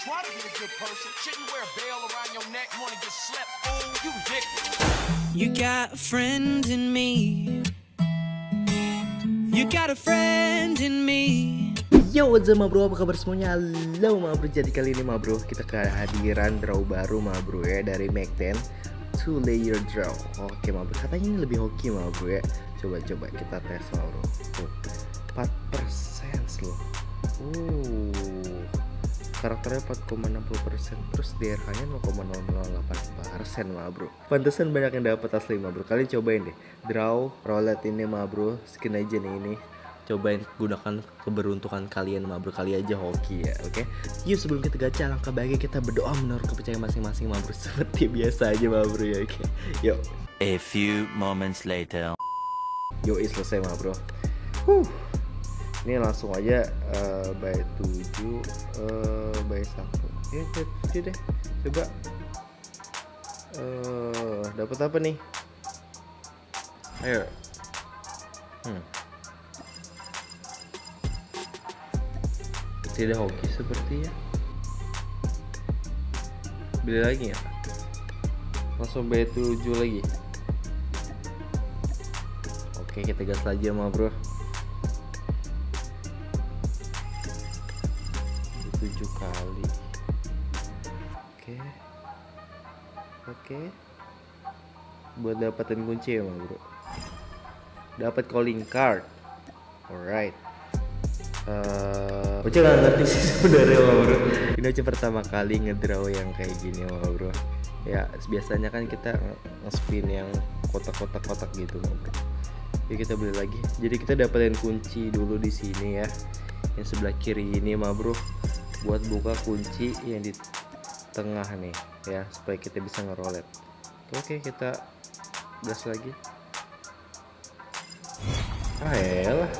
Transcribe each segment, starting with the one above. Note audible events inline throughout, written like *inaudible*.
try to be a good person. Shouldn't wear a bell around your neck, wanna get slept. Oh, you ridiculous. You got a friend in me. You got a friend in me. Yo what's up ma bro? Apa kabar semuanya? Halo ma bro. Jadi kali ini ma bro kita kehadiran draw baru ma bro ya dari Mac 10 Two layer draw. Oke ma bro. Katanya ini lebih hoki ma bro ya. Coba-coba kita tes ma bro. Tuh 4% loh Uh karakternya 4,60% terus DRH nya 0,008% ma bro. Pantesan banyak yang dapat asli ma bro. Kalian cobain deh. Draw roulette ini ma bro. Skin aja nih ini. Cobain gunakan keberuntungan kalian ma bro. Kali aja hoki ya oke? Okay? yuk sebelum kita gacha langkah baiknya kita berdoa menurut kepercayaan masing-masing ma bro. *laughs* Seperti biasa aja ma bro ya oke? Okay? yuk. A few moments later. yuk selesai ma bro. Huh ini langsung aja uh, by 7 uh, by 1 ya jadi deh. Coba. Uh, dapat apa nih? Ayo. Hmm. tidak hoki sepertinya beli lagi ya? Langsung by 7 lagi. Oke kita gas lagi sama bro oke. Buat dapetin kunci ya bro? Dapat calling card. Alright. Uh, Oce gak ngerti sih sebenarnya bro. Ini aja pertama kali ngedraw yang kayak gini bro. Ya biasanya kan kita nge-spin yang kotak-kotak kotak gitu bro. Jadi kita beli lagi. Jadi kita dapetin kunci dulu di sini ya. Yang sebelah kiri ini mah bro. Buat buka kunci yang di tengah nih ya supaya kita bisa ngerolet. Oke kita gas lagi. Ah elah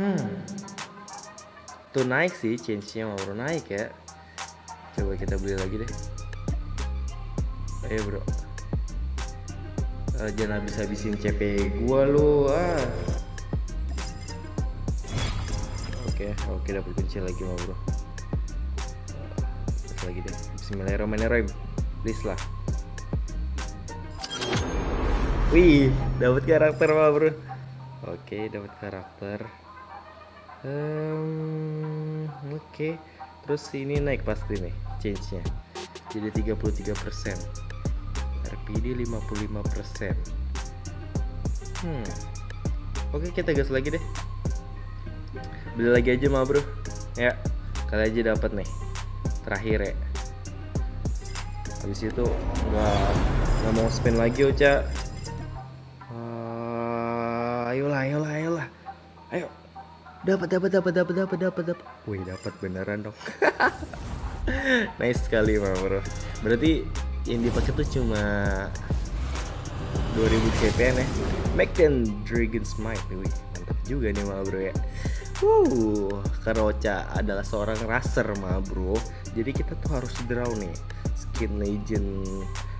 hmm. Tuh naik sih change nya mau naik ya. Coba kita beli lagi deh. Ayo bro. Uh, jangan habis-habisin CP gua lu ah oke oke dapat kunci lagi mau bro. Terus lagi deh. Bismillahirrahmanirrahim. Please lah. Wih dapat karakter mah bro. Oke dapat karakter. Um, oke. Terus ini naik pasti nih change nya jadi 33% RPD 55% hmm. Oke kita gas lagi deh beli lagi aja mah bro. Ya kali aja dapat nih. Terakhir ya. Habis itu nggak nggak mau spin lagi Ocha. Uh, ayolah ayolah ayolah. Ayo. Dapat dapat dapat dapat dapat dapat dapat wih dapat beneran dong. *laughs* Nice sekali mah bro. Berarti yang dipakai tuh cuma 2000 CPN ya. Make them Dragon Smite wih mantap juga nih mah bro ya Uh, Karocha adalah seorang racer ma bro. Jadi kita tuh harus draw nih Skin legend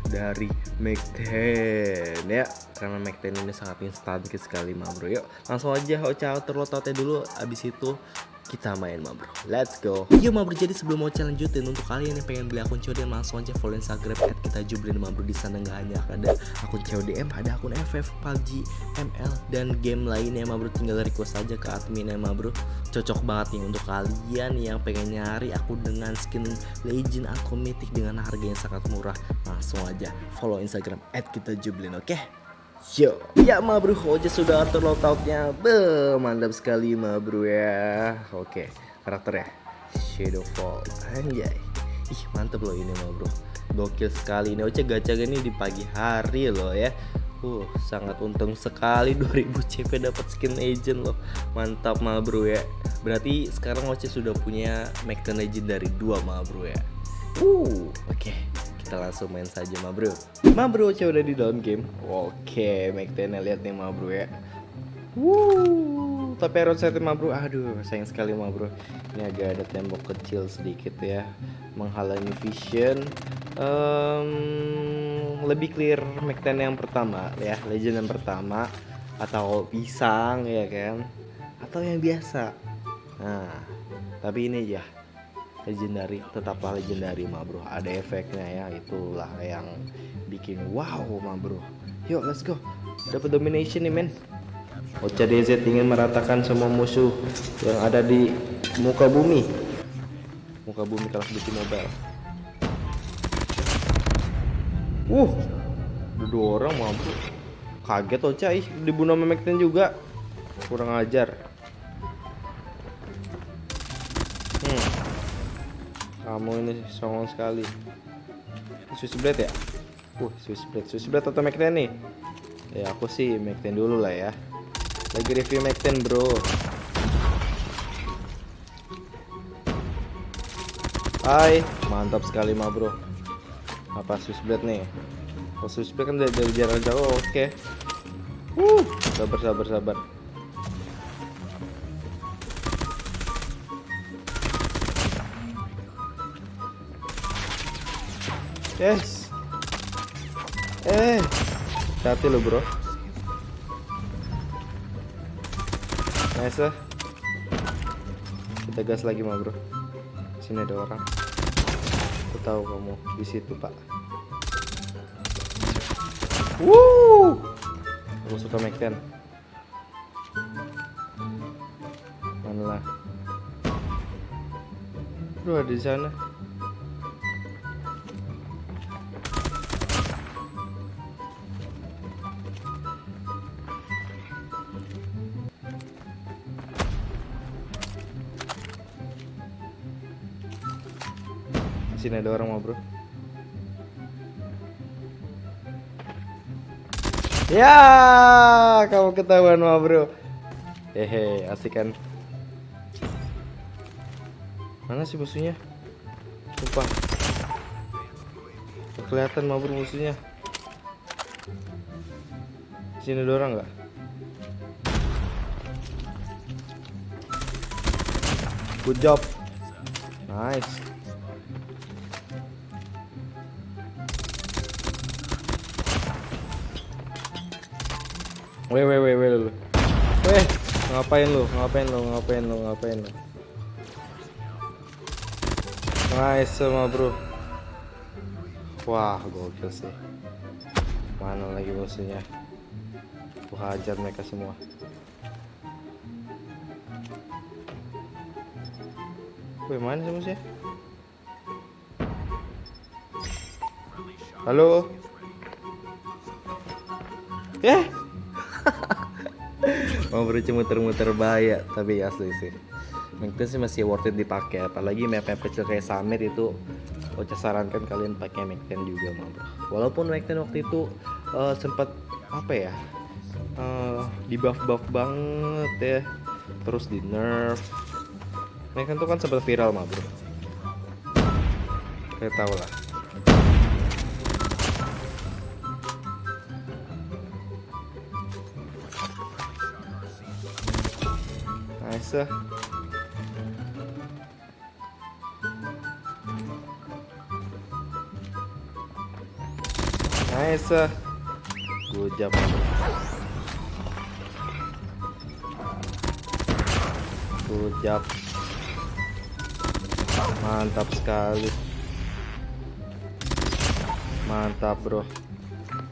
dari 10 ya. Karena 10 ini sangat instan sekali ma bro. Yuk langsung aja Ocha terlotote dulu. Abis itu kita main ma bro let's go. Yuk ma bro jadi sebelum mau lanjutin untuk kalian yang pengen beli akun CODM langsung aja follow instagram at kita jublin ma bro di sana nggak hanya ada akun CODM ada akun FF PUBG ML dan game lainnya ma bro tinggal request aja ke admin ya ma bro cocok banget nih untuk kalian yang pengen nyari akun dengan skin legend atau mythic dengan harga yang sangat murah. Langsung aja follow instagram at kita jublin oke? okay? Yo, ya ma bro, Oja sudah atur loadoutnya, be mantap sekali ma bro ya. Oke, karakter ya, Shadowfall, anjay. Ih mantep loh ini ma bro, gokil sekali ini Oja gacha ini di pagi hari loh ya. Uh, sangat untung sekali *laughs* 2000 CP dapat skin agent loh. Mantap ma bro ya. Berarti sekarang Oce sudah punya Macan Legend dari dua ma bro ya. Uh, oke. Okay kita langsung main saja ma bro. Ma bro coba udah di dalam game. Oke make lihat nih ma bro ya. Wuh, tapi arrow set ma bro aduh sayang sekali ma bro. Ini agak ada tembok kecil sedikit ya. Menghalangi vision. Um, lebih clear make yang pertama ya. Legend yang pertama. Atau pisang ya kan? Atau yang biasa. Nah, tapi ini ya legendary tetaplah legendary mah bro. Ada efeknya ya itulah yang bikin wow mah bro. Yuk let's go. Dapat domination nih men. Ocha DZ ingin meratakan semua musuh yang ada di muka bumi. Muka bumi of Duty Mobile uh ada dua orang bro. Kaget Ocha ih. Dibunuh sama Macten juga. Kurang ajar kamu ini songong sekali. Swiss Blade ya? Uh Swiss Blade. Swiss Blade atau Macten nih? Ya aku sih Macten dulu lah ya. Lagi review Macten bro. Hai mantap sekali mah bro. Apa Swiss Blade nih? Kalau Swiss Blade kan dari, jarak jauh oke. Uh sabar sabar sabar Yes. Eh, hati lo bro. Nice lah. Kita gas lagi mah bro. Sini ada orang. Aku tahu kamu di situ pak. Woo. Aku suka Mac 10. Mana lah? Bro ada di sana. Sini ada orang mau bro. Ya, kamu ketahuan mah bro. Hehe, asik kan? Mana sih musuhnya? Nggak Kelihatan mah bro musuhnya. Sini ada orang nggak? Good job. Nice. Weh weh weh weh. Weh, ngapain lu? Ngapain lu? Ngapain lu? Ngapain lu? Nice sama bro. Wah, gokil sih. Mana lagi musuhnya? Aku hajar mereka semua. Wih, mana sih musuhnya? Halo? Eh? Mau bro cuma muter-muter bahaya tapi asli sih. Mungkin sih masih worth it dipakai apalagi map-map kecil kayak Summit itu Ocha sarankan kalian pakai Mac 10 juga mah bro. Walaupun Mac 10 waktu itu eh, sempat apa ya? eh, di buff-buff banget ya. Terus di nerf. Mac 10 tuh kan sempat viral mah bro. Kalian tahu lah. Ah. Nice. job. Good job. Mantap sekali. Mantap, Bro.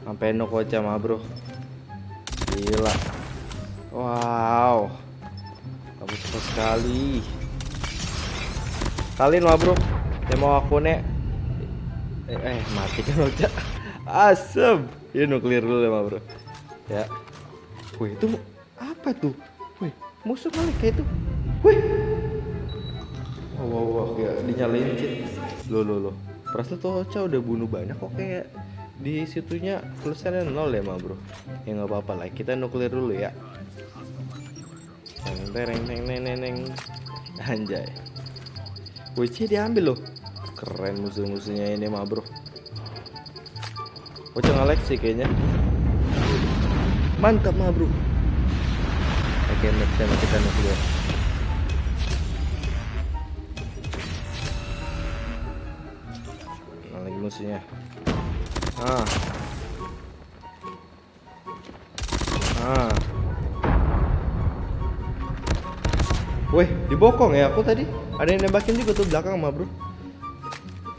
Sampai no koca mah, Bro. Gila. Wow. Cepat sekali. Kalian mah, Bro. Yang mau aku nek eh, eh mati kan Ocha. *laughs* Asem. Ini nuklir dulu ya, Bro. Ya. Wih, itu apa tuh? Wih, musuh Malika itu. Wih. Wow, wow, wow, kayak dinyalain sih. Loh, loh, loh. Perasaan tuh Ocha udah bunuh banyak kok kayak di situnya tulisannya nol ya bro ya nggak apa-apa lah kita nuklir dulu ya Teng tereng teng neng neng neng anjay. WC diambil loh. Keren musuh-musuhnya ini mah bro. Nge sih kayaknya. Mantap mah bro. Oke next time kita nuklir Mana lagi musuhnya. Ah Weh, dibokong ya aku tadi. Ada yang nembakin juga tuh belakang mah, Bro.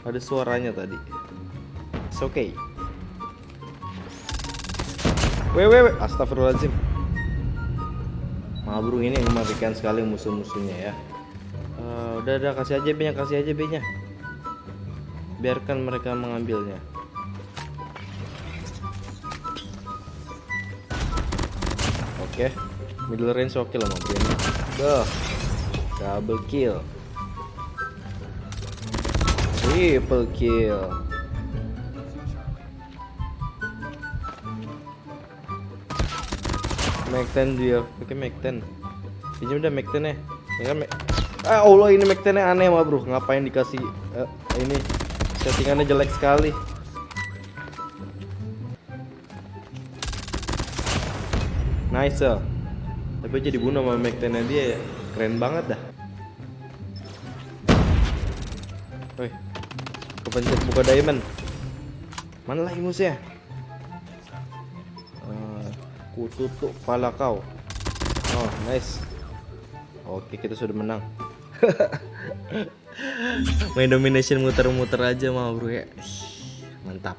Ada suaranya tadi. It's okay. Weh, weh, weh. Astagfirullahaladzim. Bro ini mengerikan sekali musuh-musuhnya ya. Eh, udah, udah kasih aja B-nya, kasih aja B-nya. Biarkan mereka mengambilnya. Oke, middle range oke lah ma bro ini. Duh, double kill. Triple kill. Mac 10 dia, pakai Mac 10. Pinjam udah Mac 10 ya. Ya kan Mac Ah Allah ini Mac 10 aneh mah bro. Ngapain dikasih eh, ini settingannya jelek sekali. Nice. Tapi aja dibunuh sama Mac 10 nya dia ya. Keren banget dah. Kepencet buka diamond. Mana lagi musuhnya? Eh, ku tutup kepala kau. Oh, nice. Oke, kita sudah menang. *laughs* Main domination muter-muter aja mah bro ya. Mantap.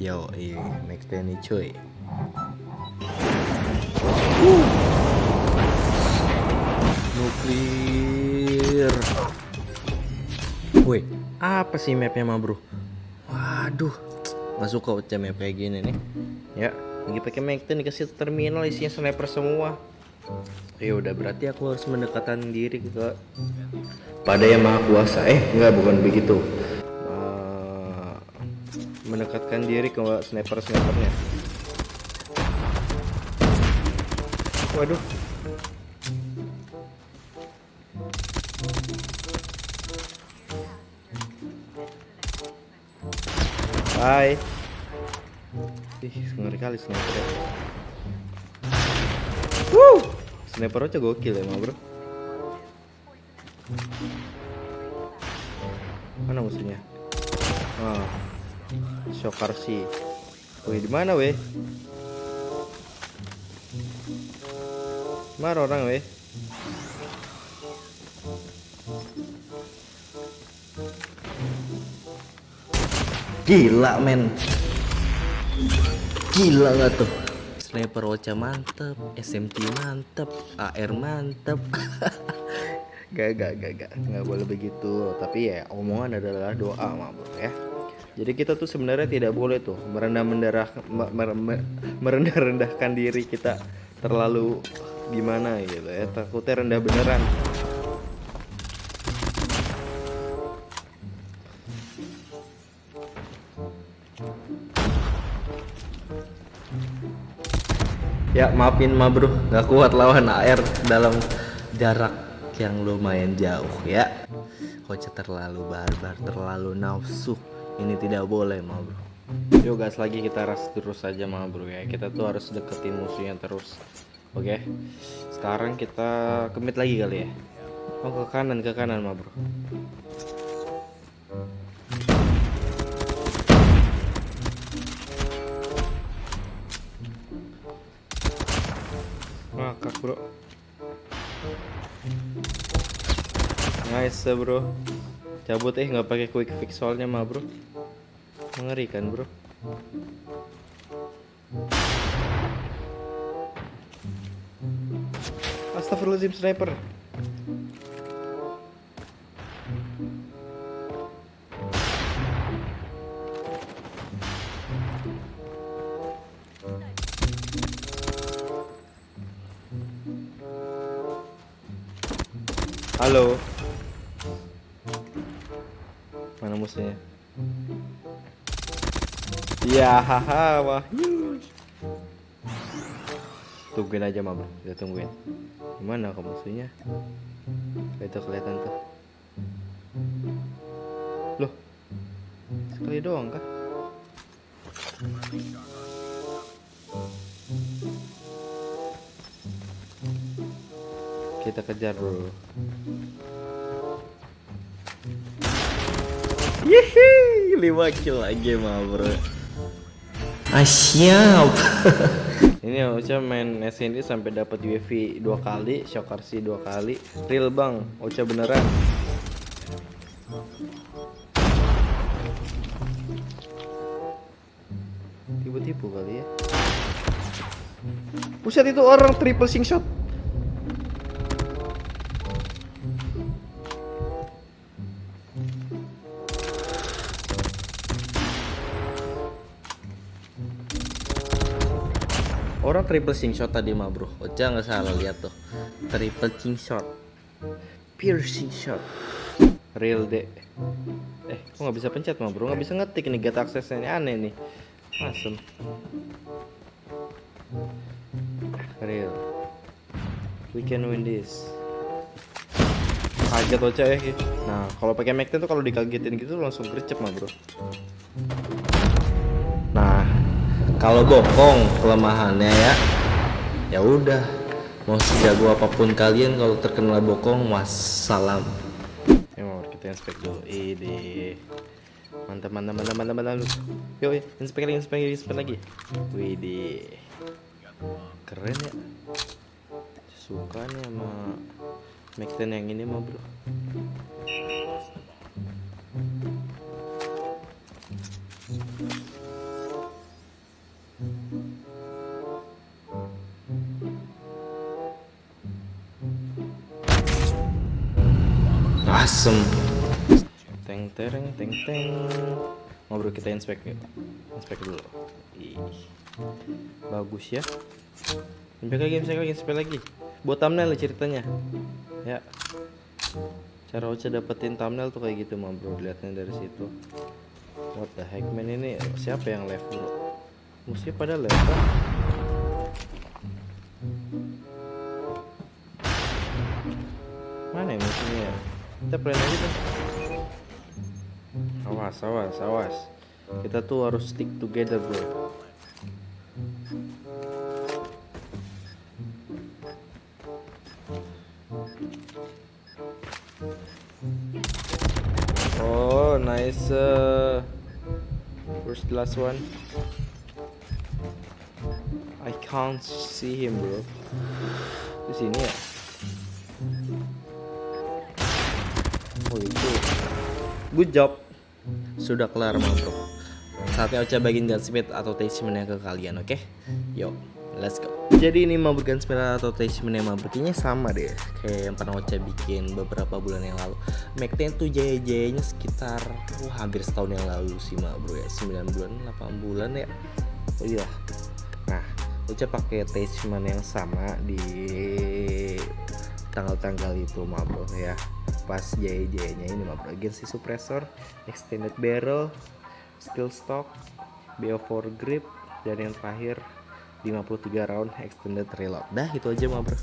Yo, iya, next nih cuy. Nuklir. Woi, apa sih mapnya mah bro? Waduh, nggak suka ucap map kayak gini nih. Ya, lagi pakai 10 dikasih terminal isinya sniper semua. Ya udah berarti aku harus mendekatkan diri ke pada yang maha kuasa. Eh, enggak bukan begitu. Eh, mendekatkan diri ke sniper snipernya. Waduh. Hai. Ih, ngeri kali sniper. Woo! Sniper aja gokil emang, Bro. Mana musuhnya? Ah. Shokarsi. Wih, di mana, weh? Mana orang, weh? Gila, men. Gila nggak tuh? Sniper Ocha mantep, SMT mantep, AR mantep. *laughs* gak, gak, gak, gak, nggak boleh begitu. Tapi ya omongan adalah doa, mah bro ya. Jadi kita tuh sebenarnya tidak boleh tuh merendah mendarah merendah rendahkan diri kita terlalu gimana gitu ya takutnya rendah beneran Ya maafin ma bro, nggak kuat lawan AR dalam jarak yang lumayan jauh ya. Kocak terlalu barbar, terlalu nafsu. Ini tidak boleh ma bro. Yuk gas lagi kita ras terus saja ma bro ya. Kita tuh harus deketin musuhnya terus. Oke. Sekarang kita kemit lagi kali ya. Oh ke kanan ke kanan ma bro. Ngakak bro. Nice bro. Cabut eh. Nggak pakai quick fix soalnya mah bro. Mengerikan bro? Astagfirullahaladzim sniper Halo. Mana musuhnya? Ya, haha, wah. Tungguin aja, Mama. Kita tungguin. Gimana ke musuhnya? Itu kelihatan tuh. Loh. Sekali doang kah? Kita kejar dulu. Yeay, 5 kill lagi mah bro. Ah siap. *laughs* Ini Ocha main SND sampai dapat UAV dua kali, shock RC dua kali. Real bang, Ocha beneran. Tipu-tipu kali ya. Buset itu orang triple sing shot. Orang triple sing shot tadi mah bro. Ocha nggak salah lihat tuh. Triple sing shot. Piercing shot. Real deh Eh kok nggak bisa pencet mah bro? Nggak bisa ngetik nih get aksesnya. Ini aneh nih. Asem Real. We can win this. Kaget Ocha ya Nah kalau pakai Mac 10 tuh kalau dikagetin gitu langsung gercep mah bro. Nah kalau bokong kelemahannya ya ya udah. Mau sejago apa pun kalian kalau terkena bokong wassalam. Ya mau kita inspek dulu. Ini mantap mantap mantap mantap mantap. Yuk, inspek lagi inspek lagi inspek lagi. Widih keren ya. Suka nih sama 10 yang ini mah bro asem. Teng tereng teng teng. Ngobrol kita inspek yuk. Inspek dulu. Ih, bagus ya. Inspek lagi inspek lagi inspek lagi. Buat thumbnail ceritanya. Ya. Cara Ocha dapetin thumbnail tuh kayak gitu mah bro. Dari situ. What the heck man ini siapa yang left bro? Musuhnya pada left kan? mana ya musuhnya ya kita plan aja tuh awas awas awas. Kita tuh harus stick together bro. Oh nice uh, the last one. I can't see him bro. Di sini ya Good job. Sudah kelar bro. Saatnya Ocha bagiin gunsmith atau attachmentnya ke kalian oke? Yo let's go. Jadi ini mabur gunsmith atau attachmentnya Kayaknya sama deh Kayak yang pernah Ocha bikin beberapa bulan yang lalu. 10 tuh jaya-jayanya sekitar Wah hampir setahun yang lalu sih mah bro ya. 9 bulan 8 bulan ya. Oh iya. Nah Ocha pakai attachment yang sama di tanggal-tanggal itu mah bro ya. Pas jaya-jayanya ini mah bro agency suppressor extended barrel steel stock BO4 grip dan yang terakhir 53 round extended reload. Dah itu aja mah bro.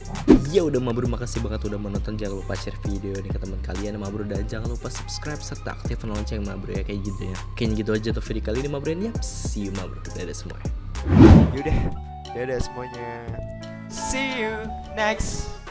Ya udah mah bro makasih banget udah menonton. Jangan lupa share video ini ke teman kalian mah bro. Dan jangan lupa subscribe serta aktifkan lonceng mah bro ya kayak gitu ya. Kayaknya gitu aja tuh video kali ini mah bro. Yap see you mah bro. Dadah semua Yaudah, dadah semuanya. See you next